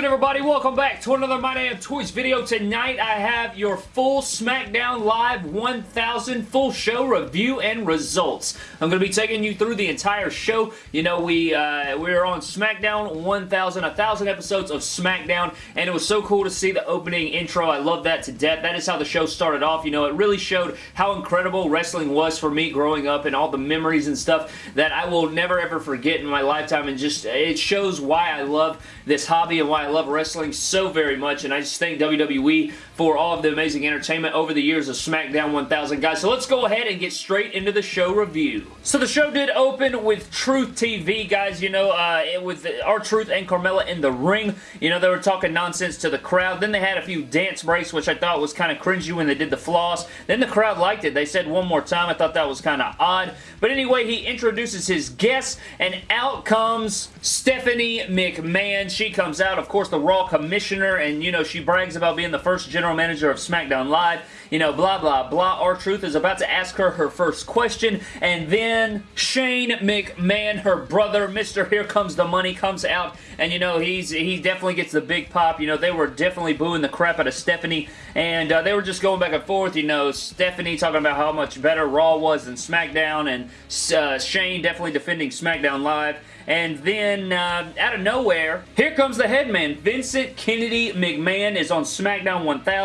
Good everybody? Welcome back to another My Damn Toys video. Tonight I have your full SmackDown Live 1000 full show review and results. I'm going to be taking you through the entire show. You know, we, uh, we are on SmackDown 1000, 1000 episodes of SmackDown, and it was so cool to see the opening intro. I love that to death. That is how the show started off. You know, it really showed how incredible wrestling was for me growing up and all the memories and stuff that I will never ever forget in my lifetime, and just, it shows why I love this hobby and why I love wrestling so very much, and I just thank WWE for all of the amazing entertainment over the years of SmackDown 1000. Guys, so let's go ahead and get straight into the show review. So the show did open with Truth TV, guys, you know, uh, with R-Truth and Carmella in the ring. You know, they were talking nonsense to the crowd. Then they had a few dance breaks, which I thought was kind of cringy when they did the floss. Then the crowd liked it. They said one more time. I thought that was kind of odd. But anyway, he introduces his guests, and out comes Stephanie McMahon. She comes out, of course, the Raw Commissioner, and, you know, she brags about being the first general general manager of SmackDown Live. You know, blah, blah, blah. R-Truth is about to ask her her first question, and then Shane McMahon, her brother, Mr. Here Comes the Money, comes out, and, you know, he's he definitely gets the big pop. You know, they were definitely booing the crap out of Stephanie, and uh, they were just going back and forth. You know, Stephanie talking about how much better Raw was than SmackDown, and uh, Shane definitely defending SmackDown Live. And then, uh, out of nowhere, here comes the headman. Vincent Kennedy McMahon is on SmackDown 1000.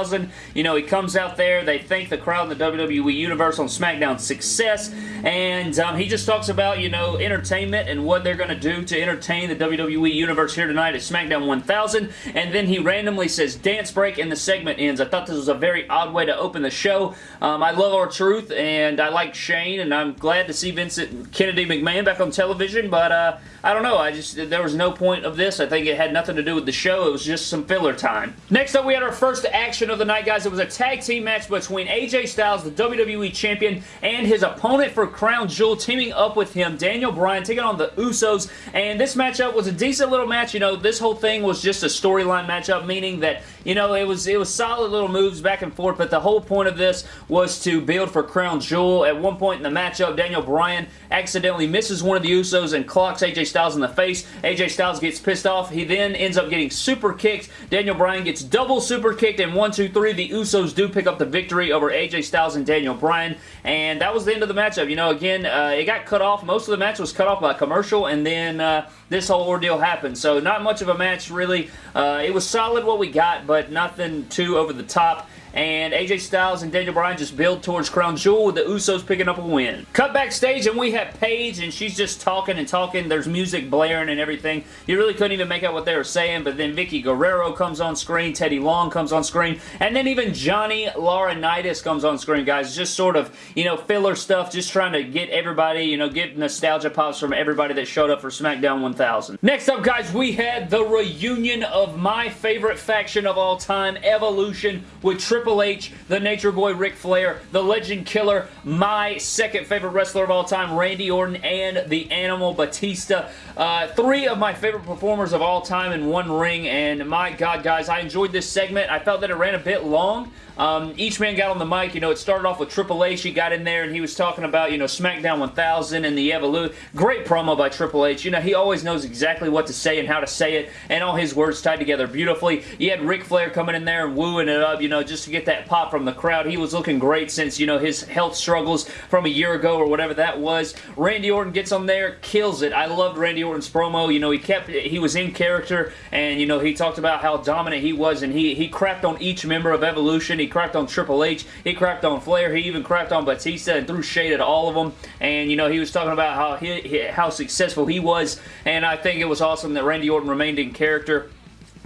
You know, he comes out there. They thank the crowd in the WWE Universe on SmackDown's success. And um, he just talks about, you know, entertainment and what they're going to do to entertain the WWE Universe here tonight at SmackDown 1000. And then he randomly says dance break and the segment ends. I thought this was a very odd way to open the show. Um, I love R-Truth and I like Shane and I'm glad to see Vincent Kennedy McMahon back on television. But, uh, I don't know. I just there was no point of this. I think it had nothing to do with the show. It was just some filler time. Next up, we had our first action of the night, guys. It was a tag team match between AJ Styles, the WWE Champion, and his opponent for Crown Jewel, teaming up with him, Daniel Bryan, taking on the Usos. And this matchup was a decent little match. You know, this whole thing was just a storyline matchup, meaning that you know it was it was solid little moves back and forth. But the whole point of this was to build for Crown Jewel. At one point in the matchup, Daniel Bryan accidentally misses one of the Usos and clocks AJ Styles in the face. AJ Styles gets pissed off. He then ends up getting super kicked. Daniel Bryan gets double super kicked and one, two, three. The Usos do pick up the victory over AJ Styles and Daniel Bryan. And that was the end of the matchup. You know, again, uh, it got cut off. Most of the match was cut off by commercial and then uh, this whole ordeal happened. So not much of a match, really. Uh, it was solid what we got, but nothing too over the top and AJ Styles and Daniel Bryan just build towards Crown Jewel with the Usos picking up a win. Cut backstage and we have Paige and she's just talking and talking. There's music blaring and everything. You really couldn't even make out what they were saying, but then Vickie Guerrero comes on screen, Teddy Long comes on screen, and then even Johnny Laurinaitis comes on screen, guys. Just sort of, you know, filler stuff, just trying to get everybody, you know, get nostalgia pops from everybody that showed up for SmackDown 1000. Next up, guys, we had the reunion of my favorite faction of all time, Evolution, with Triple Triple H, the Nature Boy Ric Flair, the Legend Killer, my second favorite wrestler of all time, Randy Orton, and the Animal Batista. Uh, three of my favorite performers of all time in one ring, and my God, guys, I enjoyed this segment. I felt that it ran a bit long, um, each man got on the mic. You know, it started off with Triple H. He got in there and he was talking about, you know, SmackDown 1000 and the Evolution. Great promo by Triple H. You know, he always knows exactly what to say and how to say it and all his words tied together beautifully. You had Ric Flair coming in there and wooing it up, you know, just to get that pop from the crowd. He was looking great since, you know, his health struggles from a year ago or whatever that was. Randy Orton gets on there, kills it. I loved Randy Orton's promo. You know, he kept, he was in character and, you know, he talked about how dominant he was and he, he crapped on each member of Evolution. He cracked on Triple H. He cracked on Flair. He even cracked on Batista and threw shade at all of them. And, you know, he was talking about how, he, how successful he was. And I think it was awesome that Randy Orton remained in character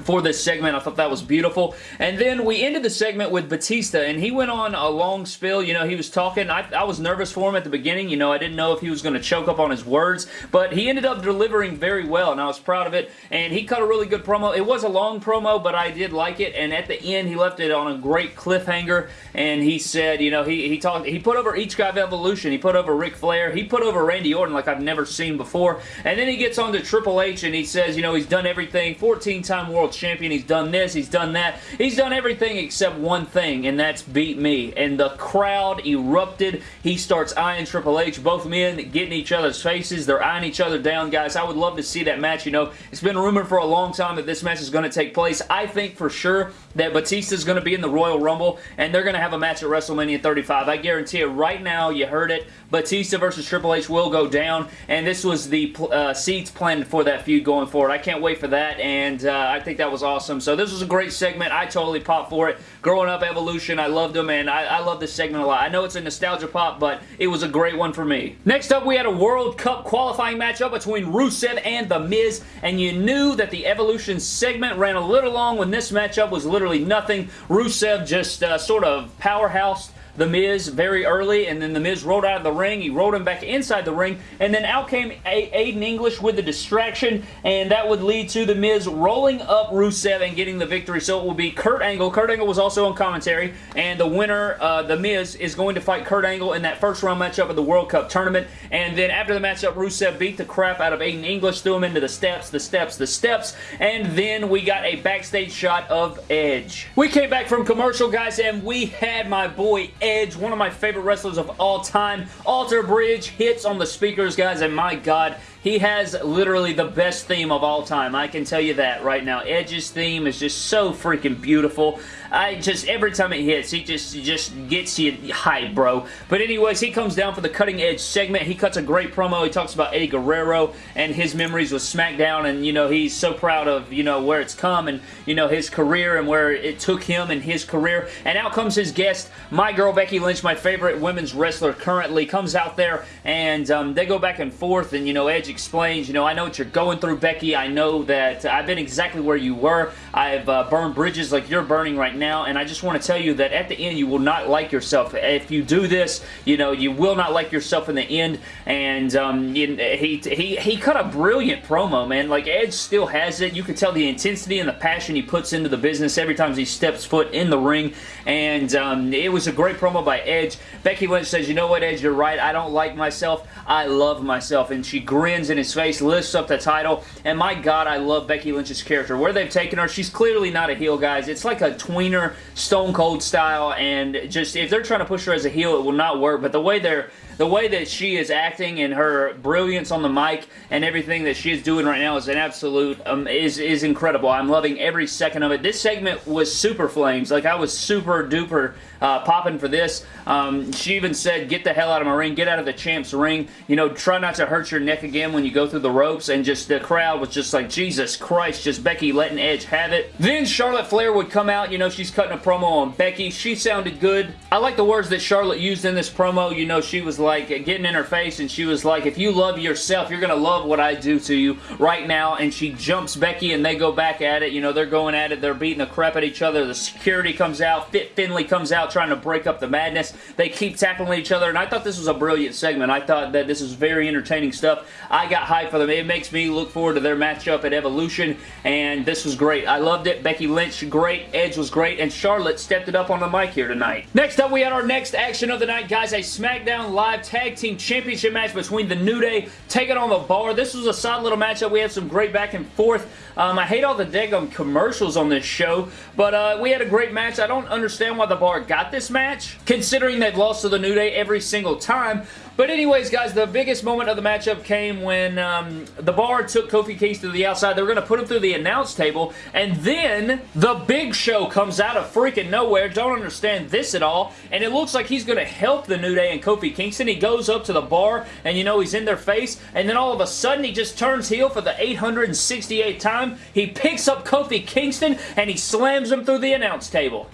for this segment. I thought that was beautiful. And then we ended the segment with Batista, and he went on a long spill. You know, he was talking. I, I was nervous for him at the beginning. You know, I didn't know if he was going to choke up on his words, but he ended up delivering very well, and I was proud of it. And he cut a really good promo. It was a long promo, but I did like it. And at the end, he left it on a great cliffhanger, and he said, you know, he, he talked, he put over each guy of Evolution. He put over Ric Flair. He put over Randy Orton like I've never seen before. And then he gets on to Triple H, and he says, you know, he's done everything. 14-time world champion. He's done this. He's done that. He's done everything except one thing, and that's beat me. And the crowd erupted. He starts eyeing Triple H. Both men getting each other's faces. They're eyeing each other down, guys. I would love to see that match. You know, it's been rumored for a long time that this match is going to take place. I think for sure that Batista is going to be in the Royal Rumble, and they're going to have a match at WrestleMania 35. I guarantee it right now. You heard it. Batista versus Triple H will go down, and this was the uh, seeds planned for that feud going forward. I can't wait for that, and uh, I think that was awesome. So this was a great segment. I totally popped for it. Growing up Evolution, I loved them, and I, I love this segment a lot. I know it's a nostalgia pop, but it was a great one for me. Next up, we had a World Cup qualifying matchup between Rusev and The Miz, and you knew that the Evolution segment ran a little long when this matchup was literally nothing. Rusev just uh, sort of powerhouse the Miz very early, and then The Miz rolled out of the ring. He rolled him back inside the ring, and then out came a Aiden English with the distraction, and that would lead to The Miz rolling up Rusev and getting the victory. So it will be Kurt Angle. Kurt Angle was also on commentary, and the winner, uh, The Miz, is going to fight Kurt Angle in that first round matchup of the World Cup tournament. And then after the matchup, Rusev beat the crap out of Aiden English, threw him into the steps, the steps, the steps, and then we got a backstage shot of Edge. We came back from commercial, guys, and we had my boy Edge Edge, one of my favorite wrestlers of all time. Alter Bridge hits on the speakers, guys, and my God, he has literally the best theme of all time. I can tell you that right now. Edge's theme is just so freaking beautiful. I just, every time it hits, he just, just gets you hype, bro. But anyways, he comes down for the Cutting Edge segment. He cuts a great promo. He talks about Eddie Guerrero and his memories with SmackDown, and, you know, he's so proud of, you know, where it's come and, you know, his career and where it took him and his career. And out comes his guest, my girl Becky Lynch, my favorite women's wrestler currently, comes out there, and um, they go back and forth, and, you know, Edge explains, you know, I know what you're going through, Becky. I know that I've been exactly where you were. I've uh, burned bridges like you're burning right now, and I just want to tell you that at the end, you will not like yourself. If you do this, you know, you will not like yourself in the end, and um, he, he, he cut a brilliant promo, man. Like, Edge still has it. You can tell the intensity and the passion he puts into the business every time he steps foot in the ring, and um, it was a great promo by Edge. Becky Lynch says, you know what, Edge, you're right. I don't like myself. I love myself, and she grins in his face, lifts up the title, and my god, I love Becky Lynch's character. Where they've taken her, she's clearly not a heel, guys. It's like a tweener, Stone Cold style, and just, if they're trying to push her as a heel, it will not work, but the way they're the way that she is acting and her brilliance on the mic and everything that she is doing right now is an absolute, um, is, is incredible. I'm loving every second of it. This segment was super flames. Like, I was super duper uh, popping for this. Um, she even said, get the hell out of my ring, get out of the champ's ring. You know, try not to hurt your neck again when you go through the ropes. And just the crowd was just like, Jesus Christ, just Becky letting Edge have it. Then Charlotte Flair would come out. You know, she's cutting a promo on Becky. She sounded good. I like the words that Charlotte used in this promo. You know, she was like, like getting in her face and she was like, if you love yourself, you're going to love what I do to you right now. And she jumps Becky and they go back at it. You know, they're going at it. They're beating the crap at each other. The security comes out. Fit Finlay comes out trying to break up the madness. They keep tackling each other. And I thought this was a brilliant segment. I thought that this was very entertaining stuff. I got hyped for them. It makes me look forward to their matchup at Evolution. And this was great. I loved it. Becky Lynch, great. Edge was great. And Charlotte stepped it up on the mic here tonight. Next up, we had our next action of the night, guys. A SmackDown Live Tag Team Championship match between The New Day taking on The Bar. This was a solid little matchup. We had some great back and forth. Um, I hate all the daggum commercials on this show, but uh, we had a great match. I don't understand why The Bar got this match, considering they've lost to The New Day every single time, but anyways, guys, the biggest moment of the matchup came when um, the bar took Kofi Kingston to the outside. They were going to put him through the announce table, and then the Big Show comes out of freaking nowhere. Don't understand this at all, and it looks like he's going to help the New Day and Kofi Kingston. He goes up to the bar, and you know he's in their face, and then all of a sudden he just turns heel for the 868th time. He picks up Kofi Kingston, and he slams him through the announce table.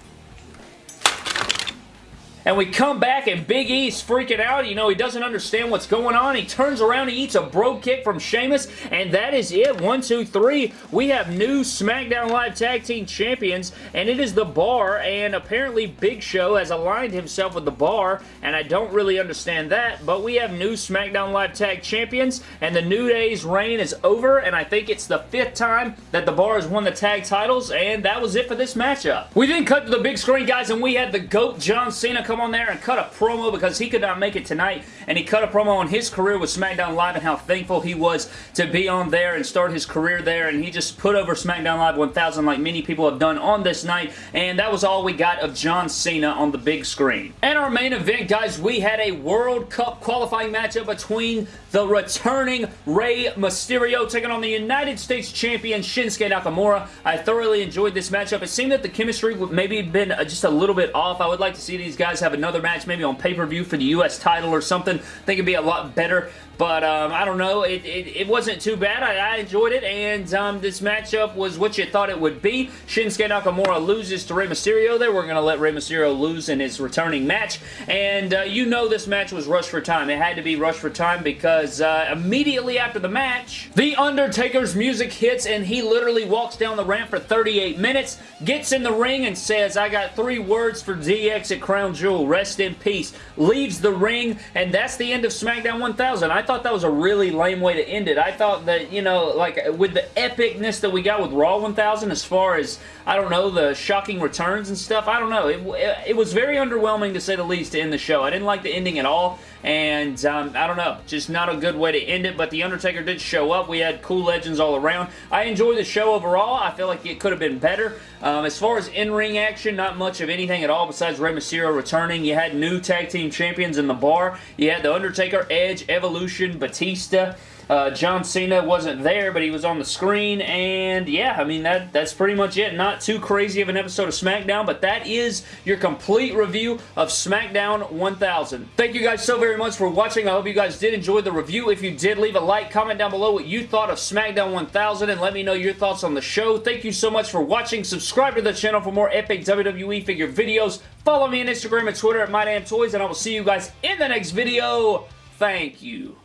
And we come back and Big E's freaking out. You know, he doesn't understand what's going on. He turns around, he eats a bro kick from Sheamus, and that is it. One, two, three. We have new SmackDown Live Tag Team Champions, and it is The Bar, and apparently Big Show has aligned himself with The Bar, and I don't really understand that, but we have new SmackDown Live Tag Champions, and the New Day's reign is over, and I think it's the fifth time that The Bar has won the tag titles, and that was it for this matchup. We then cut to the big screen, guys, and we had the GOAT John Cena come come on there and cut a promo because he could not make it tonight, and he cut a promo on his career with SmackDown Live and how thankful he was to be on there and start his career there, and he just put over SmackDown Live 1000 like many people have done on this night, and that was all we got of John Cena on the big screen. And our main event, guys, we had a World Cup qualifying matchup between the returning Rey Mysterio taking on the United States Champion Shinsuke Nakamura. I thoroughly enjoyed this matchup. It seemed that the chemistry would maybe been uh, just a little bit off. I would like to see these guys have another match maybe on pay-per-view for the U.S. title or something. I think it'd be a lot better. But um, I don't know. It, it, it, wasn't too bad. I, I enjoyed it, and um, this matchup was what you thought it would be. Shinsuke Nakamura loses to Rey Mysterio there. We're going to let Rey Mysterio lose in his returning match, and uh, you know this match was rushed for time. It had to be rushed for time because uh, immediately after the match, The Undertaker's music hits, and he literally walks down the ramp for 38 minutes, gets in the ring, and says, I got three words for DX at Crown Jewel. Rest in peace. Leaves the ring, and that's the end of SmackDown 1000. I thought that was a really lame way to end it. I thought that, you know, like with the epicness that we got with Raw 1000 as far as, I don't know, the shocking returns and stuff, I don't know. It, it, it was very underwhelming to say the least to end the show. I didn't like the ending at all and um, I don't know, just not a good way to end it, but The Undertaker did show up. We had cool legends all around. I enjoyed the show overall. I feel like it could have been better. Um, as far as in-ring action, not much of anything at all besides Rey Mysterio returning. You had new tag team champions in the bar. You had The Undertaker, Edge, Evolution, Batista. Uh, John Cena wasn't there, but he was on the screen, and yeah, I mean, that that's pretty much it. Not too crazy of an episode of SmackDown, but that is your complete review of SmackDown 1000. Thank you guys so very much for watching. I hope you guys did enjoy the review. If you did, leave a like, comment down below what you thought of SmackDown 1000, and let me know your thoughts on the show. Thank you so much for watching. Subscribe to the channel for more epic WWE figure videos. Follow me on Instagram and Twitter at MyDamnToys, and I will see you guys in the next video. Thank you.